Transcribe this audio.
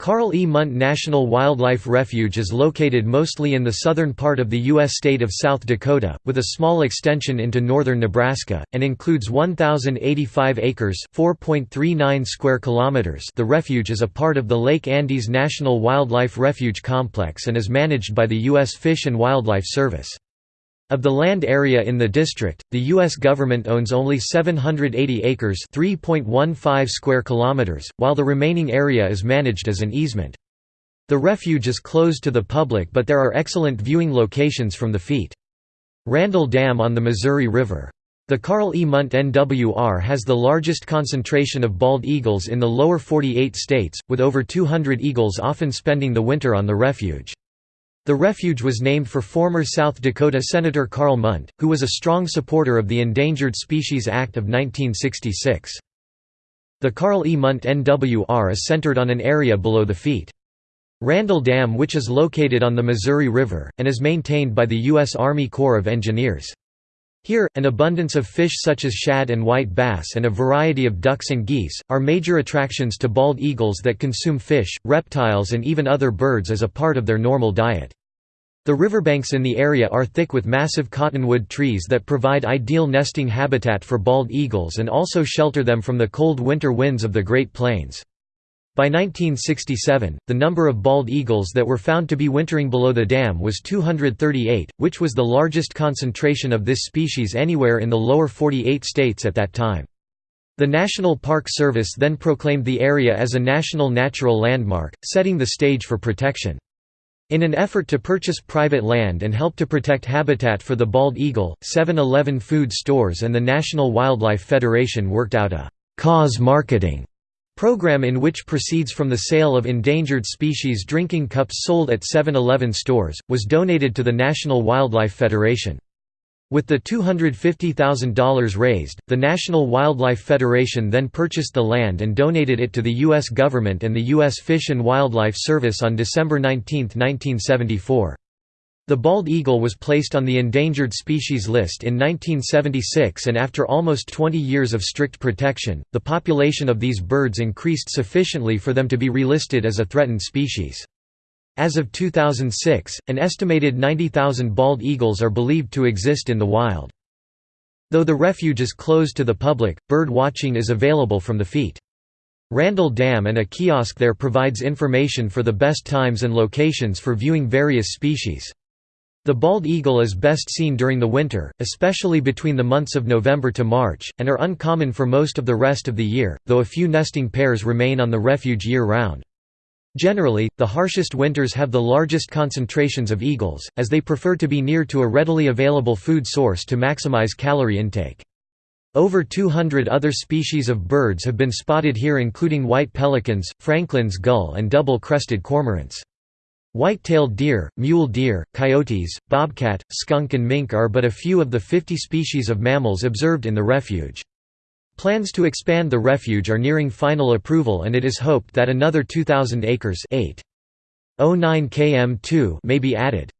Karl E. Mundt National Wildlife Refuge is located mostly in the southern part of the U.S. state of South Dakota, with a small extension into northern Nebraska, and includes 1,085 acres (4.39 square kilometers The refuge is a part of the Lake Andes National Wildlife Refuge Complex and is managed by the U.S. Fish and Wildlife Service. Of the land area in the district, the U.S. government owns only 780 acres (3.15 square kilometers), while the remaining area is managed as an easement. The refuge is closed to the public but there are excellent viewing locations from the feet. Randall Dam on the Missouri River. The Karl E. Mundt NWR has the largest concentration of bald eagles in the lower 48 states, with over 200 eagles often spending the winter on the refuge. The refuge was named for former South Dakota Senator Karl Mundt, who was a strong supporter of the Endangered Species Act of 1966. The Karl E. Mundt NWR is centered on an area below the feet. Randall Dam which is located on the Missouri River, and is maintained by the U.S. Army Corps of Engineers. Here, an abundance of fish such as shad and white bass and a variety of ducks and geese, are major attractions to bald eagles that consume fish, reptiles and even other birds as a part of their normal diet. The riverbanks in the area are thick with massive cottonwood trees that provide ideal nesting habitat for bald eagles and also shelter them from the cold winter winds of the Great Plains. By 1967, the number of bald eagles that were found to be wintering below the dam was 238, which was the largest concentration of this species anywhere in the lower 48 states at that time. The National Park Service then proclaimed the area as a National Natural Landmark, setting the stage for protection. In an effort to purchase private land and help to protect habitat for the bald eagle, 7-Eleven food stores and the National Wildlife Federation worked out a «cause marketing» Program in which proceeds from the sale of endangered species drinking cups sold at 7-Eleven stores, was donated to the National Wildlife Federation. With the $250,000 raised, the National Wildlife Federation then purchased the land and donated it to the U.S. government and the U.S. Fish and Wildlife Service on December 19, 1974. The bald eagle was placed on the endangered species list in 1976 and after almost 20 years of strict protection, the population of these birds increased sufficiently for them to be relisted as a threatened species. As of 2006, an estimated 90,000 bald eagles are believed to exist in the wild. Though the refuge is closed to the public, bird watching is available from the feet. Randall Dam and a kiosk there provides information for the best times and locations for viewing various species. The bald eagle is best seen during the winter, especially between the months of November to March, and are uncommon for most of the rest of the year, though a few nesting pairs remain on the refuge year-round. Generally, the harshest winters have the largest concentrations of eagles, as they prefer to be near to a readily available food source to maximize calorie intake. Over 200 other species of birds have been spotted here including white pelicans, Franklin's gull and double-crested cormorants. White-tailed deer, mule deer, coyotes, bobcat, skunk and mink are but a few of the 50 species of mammals observed in the refuge. Plans to expand the refuge are nearing final approval and it is hoped that another 2,000 acres 8. km2 may be added.